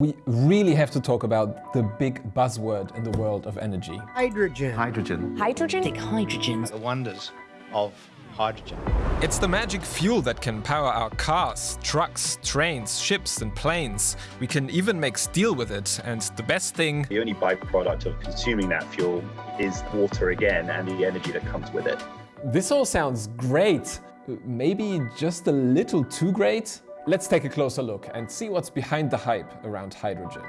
We really have to talk about the big buzzword in the world of energy. Hydrogen. Hydrogen. Hydrogen? Think hydrogen. The wonders of hydrogen. It's the magic fuel that can power our cars, trucks, trains, ships and planes. We can even make steel with it, and the best thing... The only byproduct of consuming that fuel is water again and the energy that comes with it. This all sounds great. Maybe just a little too great? Let's take a closer look and see what's behind the hype around hydrogen.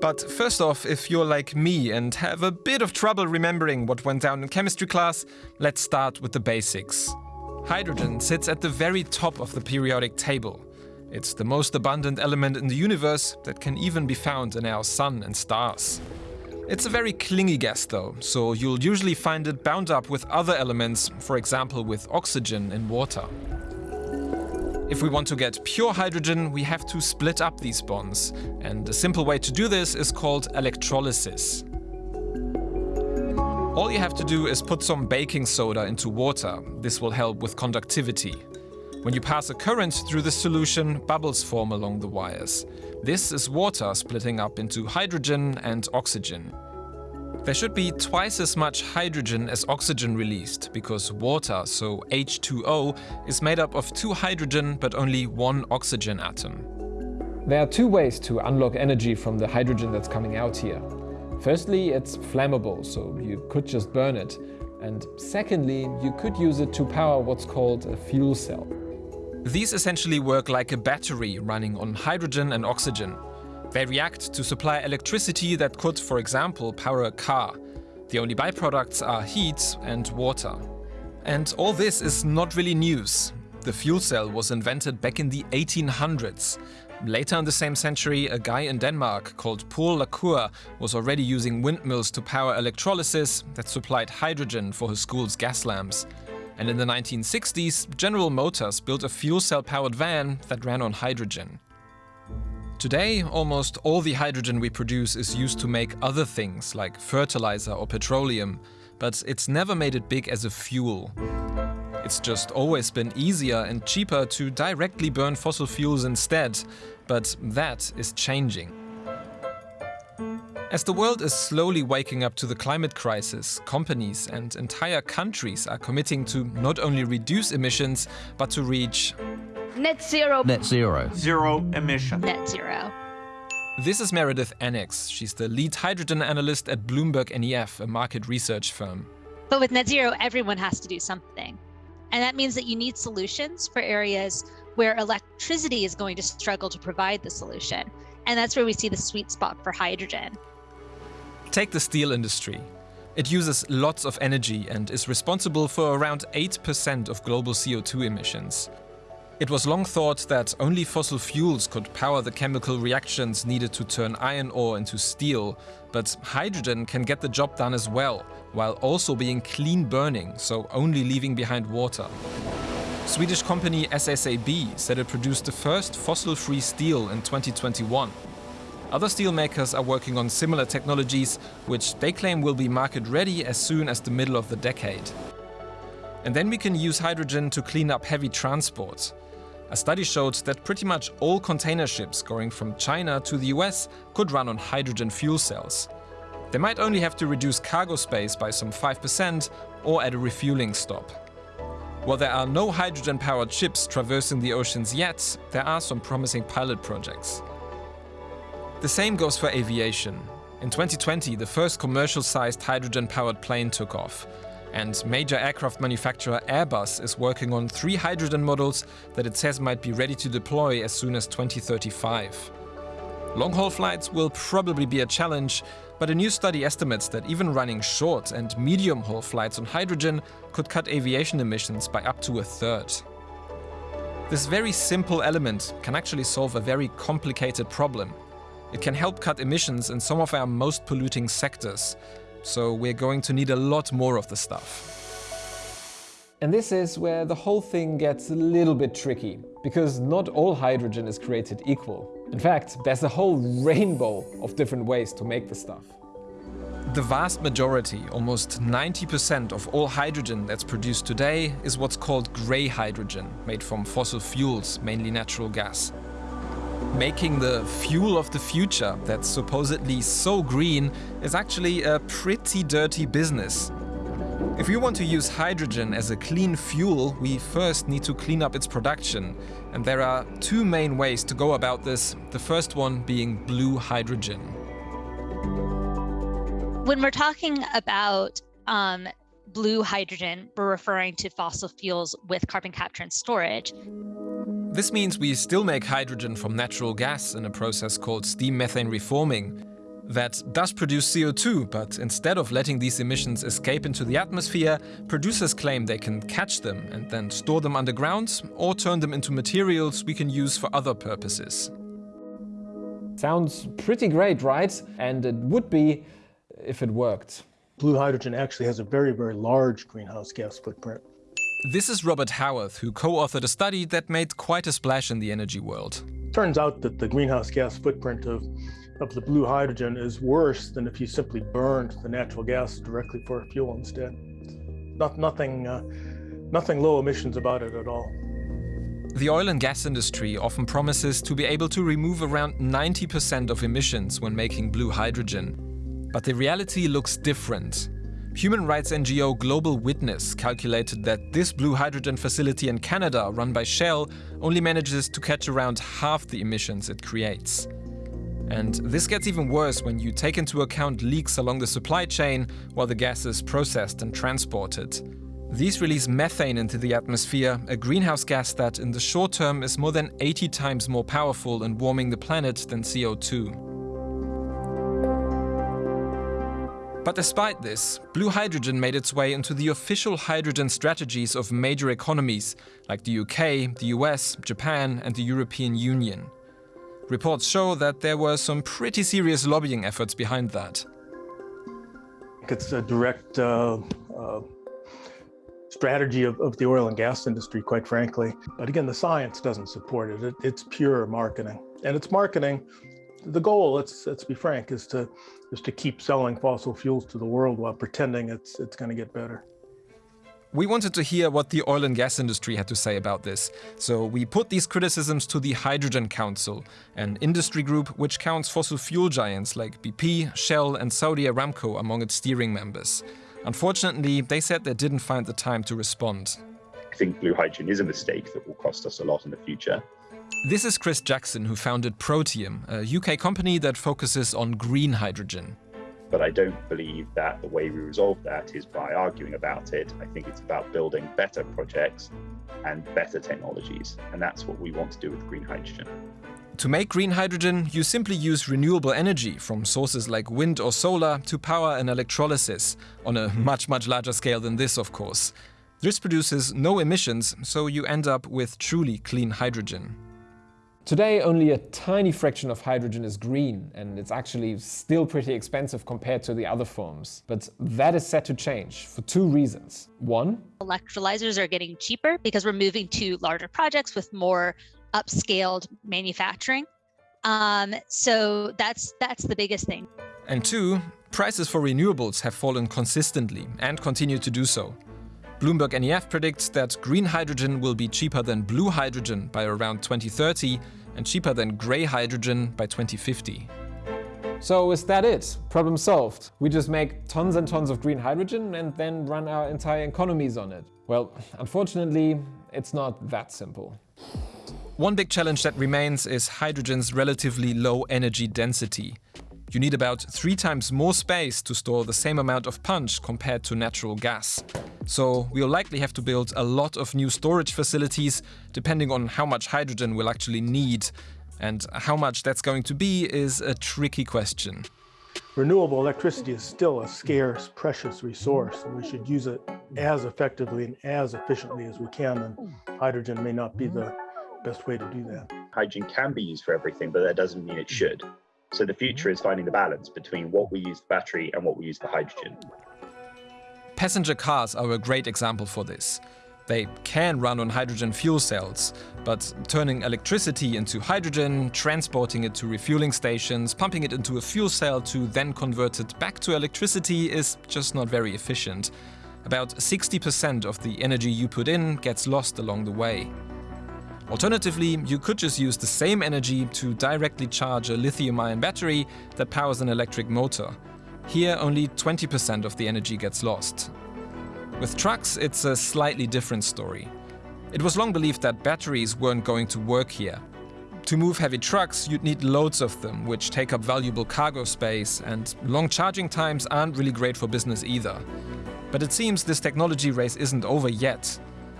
But first off, if you're like me and have a bit of trouble remembering what went down in chemistry class, let's start with the basics. Hydrogen sits at the very top of the periodic table. It's the most abundant element in the universe that can even be found in our sun and stars. It's a very clingy gas though, so you'll usually find it bound up with other elements, for example with oxygen in water. If we want to get pure hydrogen, we have to split up these bonds, and a simple way to do this is called electrolysis. All you have to do is put some baking soda into water. This will help with conductivity. When you pass a current through the solution, bubbles form along the wires. This is water splitting up into hydrogen and oxygen. There should be twice as much hydrogen as oxygen released, because water, so H2O, is made up of two hydrogen but only one oxygen atom. There are two ways to unlock energy from the hydrogen that's coming out here. Firstly, it's flammable, so you could just burn it. And secondly, you could use it to power what's called a fuel cell. These essentially work like a battery running on hydrogen and oxygen. They react to supply electricity that could, for example, power a car. The only byproducts are heat and water. And all this is not really news. The fuel cell was invented back in the 1800s. Later in the same century, a guy in Denmark called Paul La Cour was already using windmills to power electrolysis that supplied hydrogen for his school's gas lamps. And in the 1960s, General Motors built a fuel cell-powered van that ran on hydrogen. Today, almost all the hydrogen we produce is used to make other things, like fertilizer or petroleum, but it's never made it big as a fuel. It's just always been easier and cheaper to directly burn fossil fuels instead, but that is changing. As the world is slowly waking up to the climate crisis, companies and entire countries are committing to not only reduce emissions, but to reach net zero. Net zero. Zero emission. Net zero. This is Meredith Annex. She's the lead hydrogen analyst at Bloomberg NEF, a market research firm. But with net zero, everyone has to do something. And that means that you need solutions for areas where electricity is going to struggle to provide the solution. And that's where we see the sweet spot for hydrogen. Take the steel industry. It uses lots of energy and is responsible for around 8% of global CO2 emissions. It was long thought that only fossil fuels could power the chemical reactions needed to turn iron ore into steel, but hydrogen can get the job done as well, while also being clean burning, so only leaving behind water. Swedish company SSAB said it produced the first fossil-free steel in 2021. Other steelmakers are working on similar technologies, which they claim will be market ready as soon as the middle of the decade. And then we can use hydrogen to clean up heavy transport. A study showed that pretty much all container ships going from China to the US could run on hydrogen fuel cells. They might only have to reduce cargo space by some 5% or at a refueling stop. While there are no hydrogen-powered ships traversing the oceans yet, there are some promising pilot projects. The same goes for aviation. In 2020, the first commercial-sized hydrogen-powered plane took off, and major aircraft manufacturer Airbus is working on three hydrogen models that it says might be ready to deploy as soon as 2035. Long-haul flights will probably be a challenge, but a new study estimates that even running short and medium-haul flights on hydrogen could cut aviation emissions by up to a third. This very simple element can actually solve a very complicated problem. It can help cut emissions in some of our most polluting sectors, so we're going to need a lot more of the stuff. And this is where the whole thing gets a little bit tricky, because not all hydrogen is created equal. In fact, there's a whole rainbow of different ways to make the stuff. The vast majority, almost 90% of all hydrogen that's produced today, is what's called grey hydrogen, made from fossil fuels, mainly natural gas. Making the fuel of the future that's supposedly so green is actually a pretty dirty business. If we want to use hydrogen as a clean fuel, we first need to clean up its production. And there are two main ways to go about this, the first one being blue hydrogen. When we're talking about um, blue hydrogen, we're referring to fossil fuels with carbon capture and storage. This means we still make hydrogen from natural gas in a process called steam methane reforming. That does produce CO2, but instead of letting these emissions escape into the atmosphere, producers claim they can catch them and then store them underground or turn them into materials we can use for other purposes. Sounds pretty great, right? And it would be if it worked. Blue hydrogen actually has a very, very large greenhouse gas footprint. This is Robert Howarth, who co-authored a study that made quite a splash in the energy world. Turns out that the greenhouse gas footprint of, of the blue hydrogen is worse than if you simply burned the natural gas directly for fuel instead. Not, nothing, uh, nothing low emissions about it at all. The oil and gas industry often promises to be able to remove around 90% of emissions when making blue hydrogen. But the reality looks different. Human rights NGO Global Witness calculated that this blue hydrogen facility in Canada, run by Shell, only manages to catch around half the emissions it creates. And this gets even worse when you take into account leaks along the supply chain while the gas is processed and transported. These release methane into the atmosphere, a greenhouse gas that in the short term is more than 80 times more powerful in warming the planet than CO2. But despite this, blue hydrogen made its way into the official hydrogen strategies of major economies like the UK, the US, Japan and the European Union. Reports show that there were some pretty serious lobbying efforts behind that. It's a direct uh, uh, strategy of, of, the oil and gas industry, quite frankly. But again, the science doesn't support it. it it's pure marketing. And it's marketing the goal, let's let's be frank, is to is to keep selling fossil fuels to the world while pretending it's it's going to get better. We wanted to hear what the oil and gas industry had to say about this, so we put these criticisms to the Hydrogen Council, an industry group which counts fossil fuel giants like BP, Shell and Saudi Aramco among its steering members. Unfortunately, they said they didn't find the time to respond. I think blue hydrogen is a mistake that will cost us a lot in the future. This is Chris Jackson, who founded Protium, a UK company that focuses on green hydrogen. But I don't believe that the way we resolve that is by arguing about it. I think it's about building better projects and better technologies. And that's what we want to do with green hydrogen. To make green hydrogen, you simply use renewable energy from sources like wind or solar to power an electrolysis, on a much, much larger scale than this, of course. This produces no emissions, so you end up with truly clean hydrogen. Today, only a tiny fraction of hydrogen is green, and it's actually still pretty expensive compared to the other forms. But that is set to change for two reasons. One, electrolyzers are getting cheaper because we're moving to larger projects with more upscaled manufacturing. Um, so that's that's the biggest thing. And two, prices for renewables have fallen consistently and continue to do so. Bloomberg NEF predicts that green hydrogen will be cheaper than blue hydrogen by around 2030 and cheaper than grey hydrogen by 2050. So is that it? Problem solved. We just make tons and tons of green hydrogen and then run our entire economies on it. Well, unfortunately, it's not that simple. One big challenge that remains is hydrogen's relatively low energy density. You need about three times more space to store the same amount of punch compared to natural gas. So we'll likely have to build a lot of new storage facilities, depending on how much hydrogen we'll actually need. And how much that's going to be is a tricky question. Renewable electricity is still a scarce, precious resource, and we should use it as effectively and as efficiently as we can, and hydrogen may not be the best way to do that. Hydrogen can be used for everything, but that doesn't mean it should. So the future is finding the balance between what we use the battery and what we use the hydrogen. Passenger cars are a great example for this. They can run on hydrogen fuel cells, but turning electricity into hydrogen, transporting it to refueling stations, pumping it into a fuel cell to then convert it back to electricity is just not very efficient. About 60% of the energy you put in gets lost along the way. Alternatively, you could just use the same energy to directly charge a lithium-ion battery that powers an electric motor. Here, only 20% of the energy gets lost. With trucks, it's a slightly different story. It was long believed that batteries weren't going to work here. To move heavy trucks, you'd need loads of them, which take up valuable cargo space, and long charging times aren't really great for business either. But it seems this technology race isn't over yet.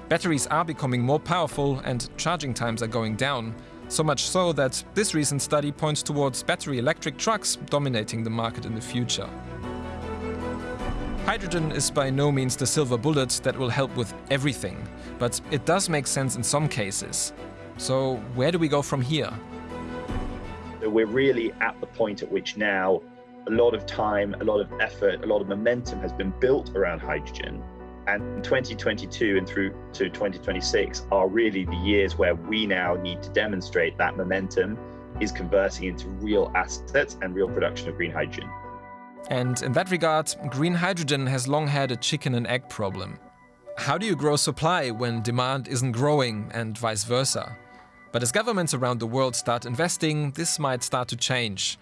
Batteries are becoming more powerful and charging times are going down, so much so that this recent study points towards battery electric trucks dominating the market in the future. Hydrogen is by no means the silver bullet that will help with everything, but it does make sense in some cases. So where do we go from here? We're really at the point at which now a lot of time, a lot of effort, a lot of momentum has been built around hydrogen. And 2022 and through to 2026 are really the years where we now need to demonstrate that momentum is converting into real assets and real production of green hydrogen. And in that regard, green hydrogen has long had a chicken and egg problem. How do you grow supply when demand isn't growing and vice versa? But as governments around the world start investing, this might start to change.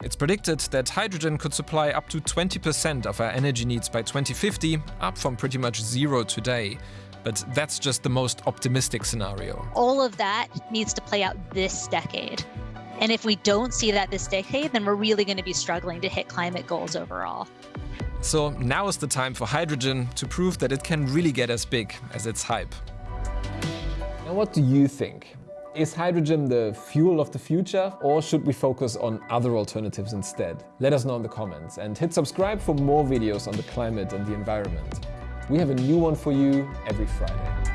It's predicted that hydrogen could supply up to 20% of our energy needs by 2050, up from pretty much zero today. But that's just the most optimistic scenario. All of that needs to play out this decade. And if we don't see that this decade, then we're really going to be struggling to hit climate goals overall. So now is the time for hydrogen to prove that it can really get as big as its hype. And what do you think? Is hydrogen the fuel of the future or should we focus on other alternatives instead? Let us know in the comments and hit subscribe for more videos on the climate and the environment. We have a new one for you every Friday.